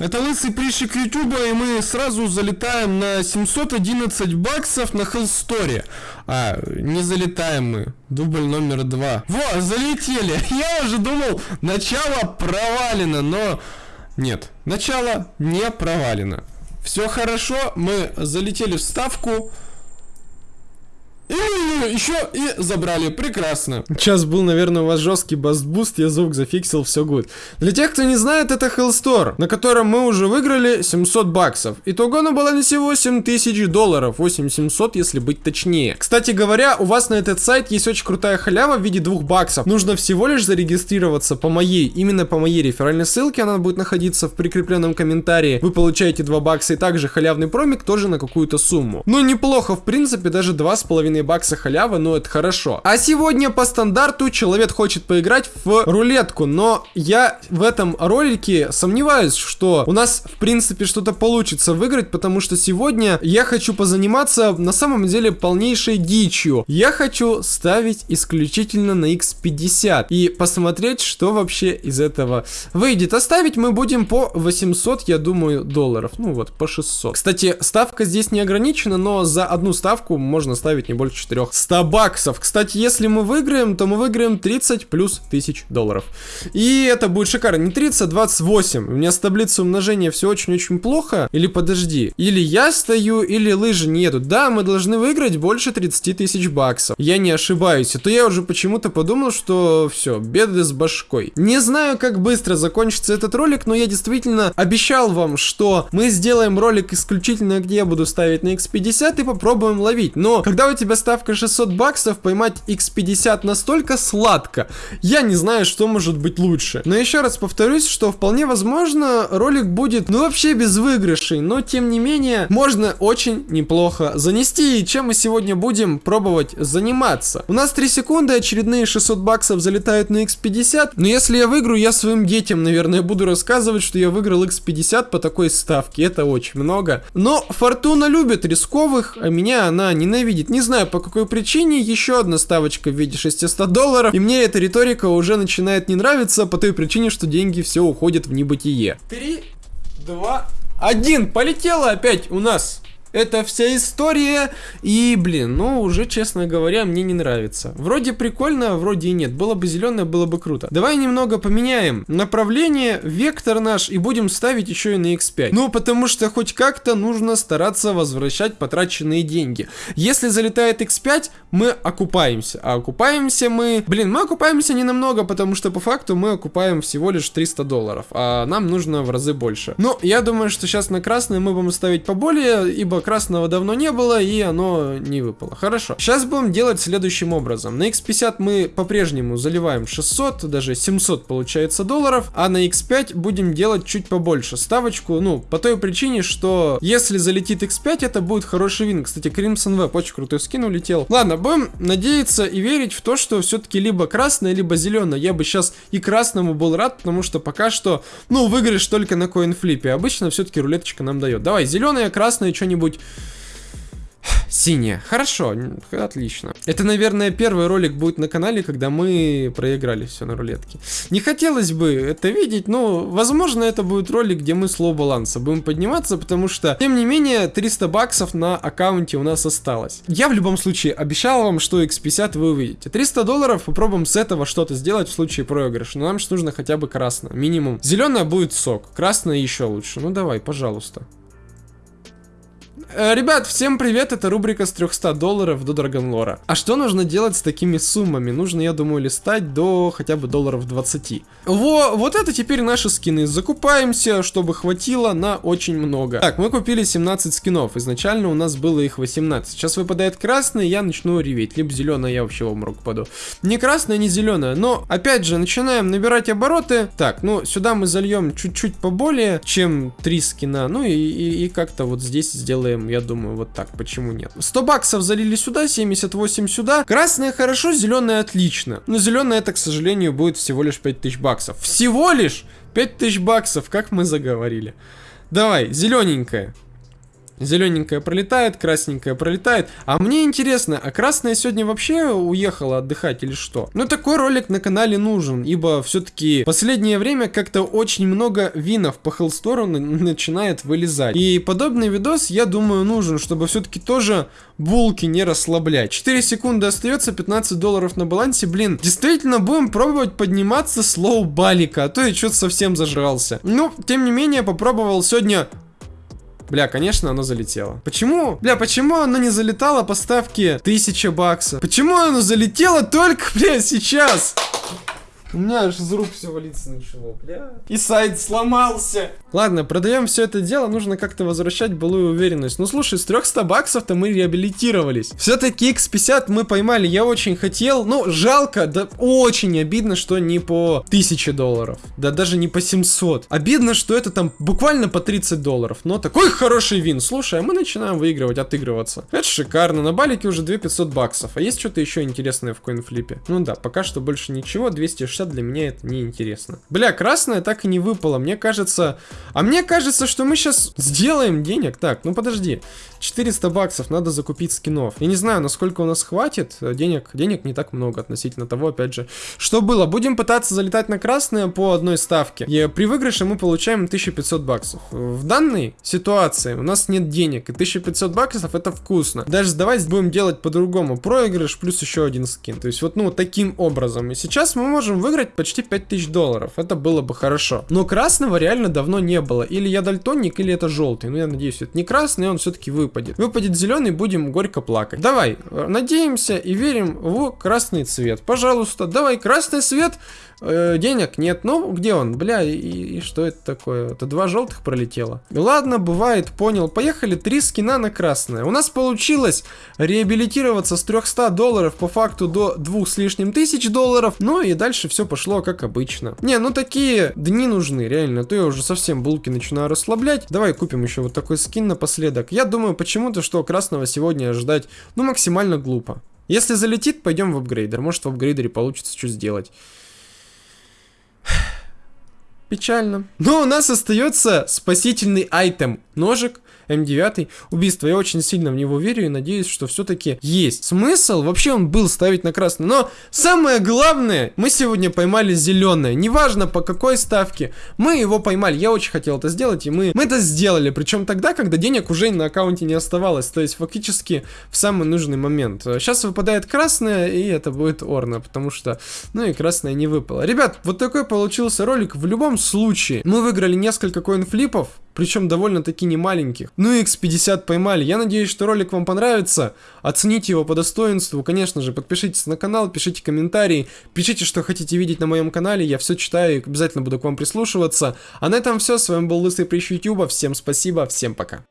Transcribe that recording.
Это лысый прыщик Ютуба, и мы сразу залетаем на 711 баксов на Хеллсторе. А, не залетаем мы. Дубль номер два. Во, залетели. Я уже думал, начало провалено, но... Нет, начало не провалено. Все хорошо, мы залетели в ставку. И еще и забрали, прекрасно. Сейчас был, наверное, у вас жесткий бастбуст, я звук зафиксил, все гуд. Для тех, кто не знает, это Hellstore, на котором мы уже выиграли 700 баксов. Итого на балансе 8000 долларов, 8700, если быть точнее. Кстати говоря, у вас на этот сайт есть очень крутая халява в виде 2 баксов. Нужно всего лишь зарегистрироваться по моей, именно по моей реферальной ссылке, она будет находиться в прикрепленном комментарии. Вы получаете 2 бакса и также халявный промик тоже на какую-то сумму. Ну, неплохо, в принципе, даже 2,5 бакса халява, но это хорошо. А сегодня по стандарту человек хочет поиграть в рулетку, но я в этом ролике сомневаюсь, что у нас в принципе что-то получится выиграть, потому что сегодня я хочу позаниматься на самом деле полнейшей дичью. Я хочу ставить исключительно на x50 и посмотреть, что вообще из этого выйдет. Оставить мы будем по 800, я думаю, долларов. Ну вот, по 600. Кстати, ставка здесь не ограничена, но за одну ставку можно ставить не больше 400 баксов. Кстати, если мы выиграем, то мы выиграем 30 плюс тысяч долларов. И это будет шикарно. Не 30, а 28. У меня с таблицей умножения все очень-очень плохо. Или подожди. Или я стою, или лыжи не едут. Да, мы должны выиграть больше 30 тысяч баксов. Я не ошибаюсь. А то я уже почему-то подумал, что все, беды с башкой. Не знаю, как быстро закончится этот ролик, но я действительно обещал вам, что мы сделаем ролик исключительно, где я буду ставить на x50 и попробуем ловить. Но когда у тебя ставка 600 баксов, поймать x50 настолько сладко. Я не знаю, что может быть лучше. Но еще раз повторюсь, что вполне возможно ролик будет, ну вообще без выигрышей, но тем не менее можно очень неплохо занести, и чем мы сегодня будем пробовать заниматься. У нас 3 секунды, очередные 600 баксов залетают на x50, но если я выиграю, я своим детям, наверное, буду рассказывать, что я выиграл x50 по такой ставке, это очень много. Но Фортуна любит рисковых, а меня она ненавидит. Не знаю по какой причине, еще одна ставочка в виде 600 долларов, и мне эта риторика уже начинает не нравиться по той причине, что деньги все уходят в небытие. 3, 2, 1, полетело опять у нас. Это вся история, и, блин, ну, уже, честно говоря, мне не нравится. Вроде прикольно, вроде и нет. Было бы зеленое, было бы круто. Давай немного поменяем направление, вектор наш, и будем ставить еще и на x5. Ну, потому что хоть как-то нужно стараться возвращать потраченные деньги. Если залетает x5, мы окупаемся. А окупаемся мы... Блин, мы окупаемся не намного, потому что по факту мы окупаем всего лишь 300 долларов, а нам нужно в разы больше. Но я думаю, что сейчас на красный мы будем ставить поболее, ибо красного давно не было, и оно не выпало. Хорошо. Сейчас будем делать следующим образом. На x50 мы по-прежнему заливаем 600, даже 700 получается долларов, а на x5 будем делать чуть побольше ставочку, ну, по той причине, что если залетит x5, это будет хороший вин. Кстати, Crimson Web очень крутой скин улетел. Ладно, будем надеяться и верить в то, что все-таки либо красное, либо зеленое. Я бы сейчас и красному был рад, потому что пока что, ну, выигрыш только на коинфлипе. Обычно все-таки рулеточка нам дает. Давай, зеленое, красное, что-нибудь Синяя. Хорошо, отлично. Это, наверное, первый ролик будет на канале, когда мы проиграли все на рулетке. Не хотелось бы это видеть, но, возможно, это будет ролик, где мы с low баланса будем подниматься, потому что, тем не менее, 300 баксов на аккаунте у нас осталось. Я в любом случае обещал вам, что x50 вы увидите. 300 долларов, попробуем с этого что-то сделать в случае проигрыша, но нам же нужно хотя бы красное, минимум. Зеленое будет сок, красное еще лучше. Ну давай, пожалуйста. Э, ребят, всем привет, это рубрика с 300 долларов до Драгонлора. А что нужно делать с такими суммами? Нужно, я думаю, листать до хотя бы долларов 20. Во, вот это теперь наши скины. Закупаемся, чтобы хватило на очень много. Так, мы купили 17 скинов. Изначально у нас было их 18. Сейчас выпадает красный, я начну реветь. Либо зеленое, я вообще в обморок паду. Не красное, не зеленое. Но, опять же, начинаем набирать обороты. Так, ну, сюда мы зальем чуть-чуть поболее, чем 3 скина. Ну и, и, и как-то вот здесь сделаем сделаем, я думаю, вот так, почему нет. 100 баксов залили сюда, 78 сюда. Красное хорошо, зеленое отлично. Но зеленое это, к сожалению, будет всего лишь 5000 баксов. Всего лишь 5000 баксов, как мы заговорили. Давай, зелененькое. Зелененькая пролетает, красненькая пролетает. А мне интересно, а красная сегодня вообще уехала отдыхать или что? Ну, такой ролик на канале нужен, ибо все-таки последнее время как-то очень много винов по Хеллстору начинает вылезать. И подобный видос, я думаю, нужен, чтобы все-таки тоже булки не расслаблять. 4 секунды остается, 15 долларов на балансе. Блин, действительно будем пробовать подниматься с лоу-балика, а то я что-то совсем зажрался. Ну, тем не менее, попробовал сегодня Бля, конечно, оно залетело. Почему? Бля, почему оно не залетало по ставке 1000 баксов? Почему оно залетело только, бля, сейчас? У меня аж из рук все валиться начало, бля. И сайт сломался. Ладно, продаем все это дело, нужно как-то возвращать былую уверенность. Ну слушай, с 300 баксов-то мы реабилитировались. Все-таки X50 мы поймали, я очень хотел. Ну, жалко, да очень обидно, что не по 1000 долларов. Да даже не по 700. Обидно, что это там буквально по 30 долларов. Но такой хороший вин. Слушай, а мы начинаем выигрывать, отыгрываться. Это шикарно. На балике уже 2500 баксов. А есть что-то еще интересное в коинфлипе? Ну да, пока что больше ничего. 260 для меня это не интересно. Бля, красная так и не выпала. Мне кажется... А мне кажется, что мы сейчас сделаем денег. Так, ну подожди. 400 баксов надо закупить скинов. Я не знаю, насколько у нас хватит. Денег, денег не так много относительно того, опять же. Что было? Будем пытаться залетать на красное по одной ставке. И при выигрыше мы получаем 1500 баксов. В данной ситуации у нас нет денег. И 1500 баксов это вкусно. Даже давайте будем делать по-другому. Проигрыш плюс еще один скин. То есть вот, ну, таким образом. И сейчас мы можем выиграть почти 5000 долларов. Это было бы хорошо. Но красного реально давно не было. Или я дальтоник, или это желтый. Ну, я надеюсь, это не красный, он все-таки выпадет. Выпадет зеленый, будем горько плакать. Давай, надеемся и верим в красный цвет. Пожалуйста, давай, красный цвет. Э, денег нет. Ну, где он? Бля, и, и что это такое? Это два желтых пролетело. Ладно, бывает, понял. Поехали, три скина на красное. У нас получилось реабилитироваться с 300 долларов по факту до двух с лишним тысяч долларов. Ну и дальше все пошло как обычно. Не, ну такие дни нужны, реально. А то я уже совсем булки начинаю расслаблять. Давай купим еще вот такой скин напоследок. Я думаю почему-то, что красного сегодня ожидать, ну, максимально глупо. Если залетит, пойдем в апгрейдер. Может, в апгрейдере получится что сделать. Печально. Но у нас остается спасительный айтем. Ножик М9, убийство. Я очень сильно в него верю и надеюсь, что все-таки есть смысл. Вообще он был ставить на красный. Но самое главное, мы сегодня поймали зеленое. Неважно по какой ставке, мы его поймали. Я очень хотел это сделать, и мы, мы это сделали. Причем тогда, когда денег уже на аккаунте не оставалось. То есть фактически в самый нужный момент. Сейчас выпадает красное, и это будет Орна, потому что, ну и красное не выпало. Ребят, вот такой получился ролик. В любом случае, мы выиграли несколько коин-флипов причем довольно-таки немаленьких. Ну и X50 поймали. Я надеюсь, что ролик вам понравится. Оцените его по достоинству. Конечно же, подпишитесь на канал, пишите комментарии, пишите, что хотите видеть на моем канале. Я все читаю и обязательно буду к вам прислушиваться. А на этом все. С вами был Лысый Прищ YouTube. Всем спасибо, всем пока.